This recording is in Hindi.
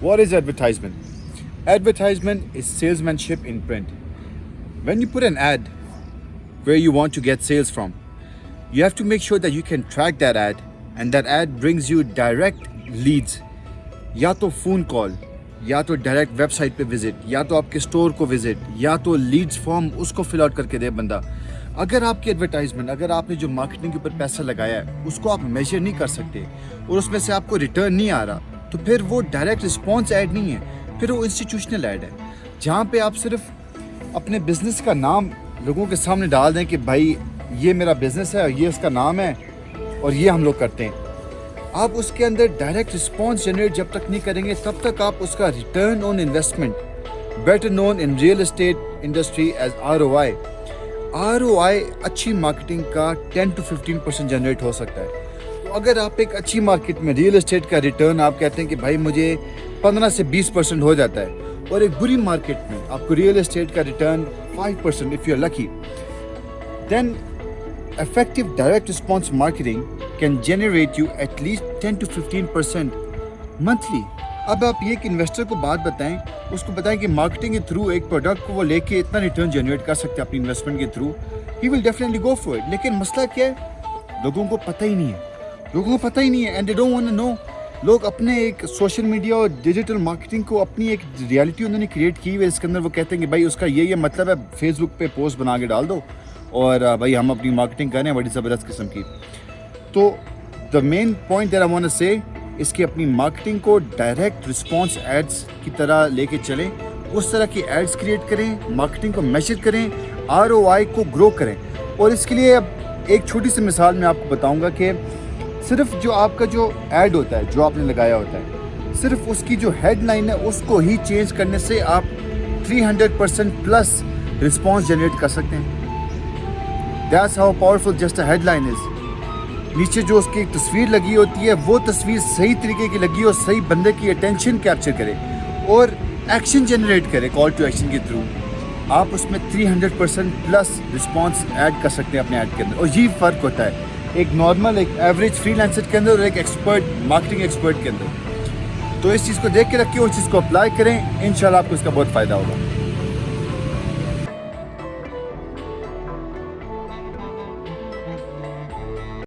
What is advertisement? Advertisement is salesmanship in print. When you put an ad where you want to get sales from, you have to make sure that you can track that ad and that ad brings you direct leads. या तो फ़ोन कॉल या तो डायरेक्ट वेबसाइट पे विज़िट या तो आपके स्टोर को विज़िट या तो लीड्स फॉर्म उसको फिल आउट करके दे बंदा अगर आपकी एडवर्टाइजमेंट अगर आपने जो मार्केटिंग के ऊपर पैसा लगाया है उसको आप मेजर नहीं कर सकते और उसमें से आपको रिटर्न नहीं आ रहा तो फिर वो डायरेक्ट रिस्पॉन्स ऐड नहीं है, फिर वो इंस्टीट्यूशनल ऐड है, जहाँ पे आप सिर्फ़ अपने बिज़नेस का नाम लोगों के सामने डाल दें कि भाई, ये मेरा बिज़नेस है और ये इसका नाम है और ये हम लोग करते हैं। आप उसके अंदर डायरेक्ट रिस्पॉन्स जनरेट जब तक नहीं करेंगे, तब तक आप उसका return on investment better known in real estate industry as R O I R O I अच्छी मार्केटिंग का 10 टू 15 परसेंट जनरेट हो सकता है। अगर आप एक अच्छी मार्केट में रियल एस्टेट का रिटर्न आप कहते हैं कि भाई मुझे 15 से 20 परसेंट हो जाता है, और एक बुरी मार्केट में आपको रियल एस्टेट का return 5 percent if you are lucky then direct response marketing can generate you at least 10 to 15 percent monthly अब आप ये एक इन्वेस्टर को बात बताएँ, उसको बताएँ कि मार्केटिंग के थ्रू एक प्रोडक्ट को वो लेके इतना रिटर्न जनरेट कर सकते हैं अपनी इन्वेस्टमेंट के through he will definitely go for it लेकिन मसला क्या है? लोगों को पता ही नहीं है। लोगों को पता ही नहीं है and they don't want know लोग अपने एक सोशल मीडिया और डिजिटल मार्केटिंग को अपनी एक रियलिटी उन्होंने क्रिएट की हुई है, इसके अंदर वो कहते हैं कि भाई उसका ये ये मतलब है फेसबुक पे पोस्ट बना के डाल दो, और भाई हम अपनी मार्केटिंग करें बड़ी ज़बरदस्त किस्म की। तो the main point there I say इसकी अपनी मार्केटिंग को डायरेक्ट रिस्पॉन्स एड्स की तरह लेके चलें, उस तरह की एड्स क्रिएट करें मार्केटिंग को मेजर करें आरओआई को ग्रो करें। और इसके लिए अब एक छोटी सी मिसाल मैं आपको बताऊँगा कि सिर्फ़ जो आपका जो एड होता है, जो आपने लगाया होता है, सिर्फ़ उसकी जो हेडलाइन है, उसको ही चेंज करने से आप 300 परसेंट प्लस रिस्पॉन्स जनरेट कर सकते हैं। That's how powerful just a headline is नीचे जो उसकी तस्वीर लगी होती है, वो तस्वीर सही तरीके की लगी और सही बंदे की अटेंशन कैप्चर करे और एक्शन जनरेट करे कॉल टू एक्शन के थ्रू आप उसमें 300 परसेंट प्लस रिस्पॉन्स ऐड कर सकते हैं अपने ऐड के अंदर। और ये फ़र्क होता है। एक नॉर्मल एक एवरेज फ्री के अंदर और एक एक्सपर्ट मार्केटिंग एक्सपर्ट के अंदर। तो इस चीज़ को देख के रखिए उस चीज़ को अप्लाई करें। इन आपको इसका बहुत फ़ायदा होगा।